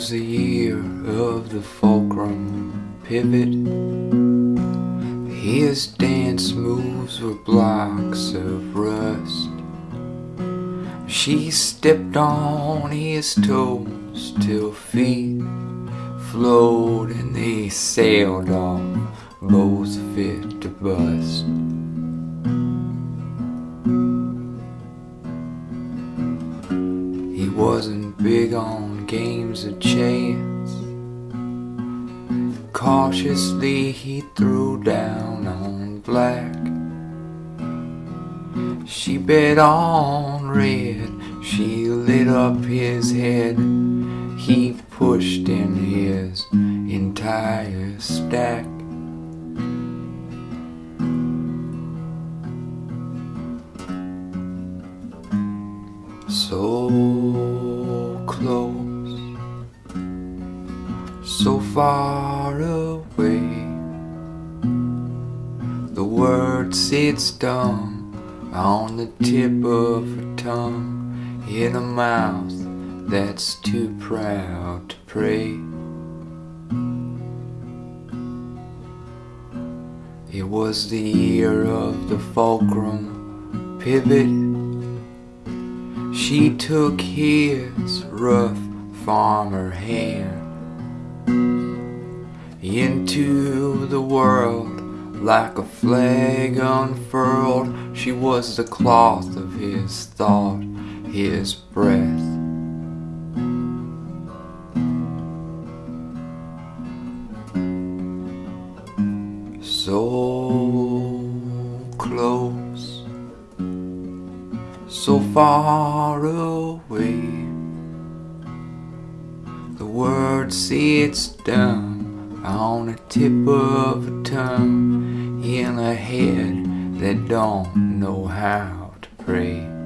was the year of the fulcrum pivot. His dance moves were blocks of rust. She stepped on his toes till feet flowed and they sailed off, both fit to bust. He wasn't big on games of chance. Cautiously he threw down on black. She bet on red, she lit up his head. He pushed in his entire stack. So close, so far away. The word sits dumb on the tip of her tongue in a mouth that's too proud to pray. It was the year of the fulcrum pivot. She took his rough farmer hand into the world like a flag unfurled. She was the cloth of his thought, his breath. So close, so far away. The word sits dumb on the tip of a tongue in a head that don't know how to pray.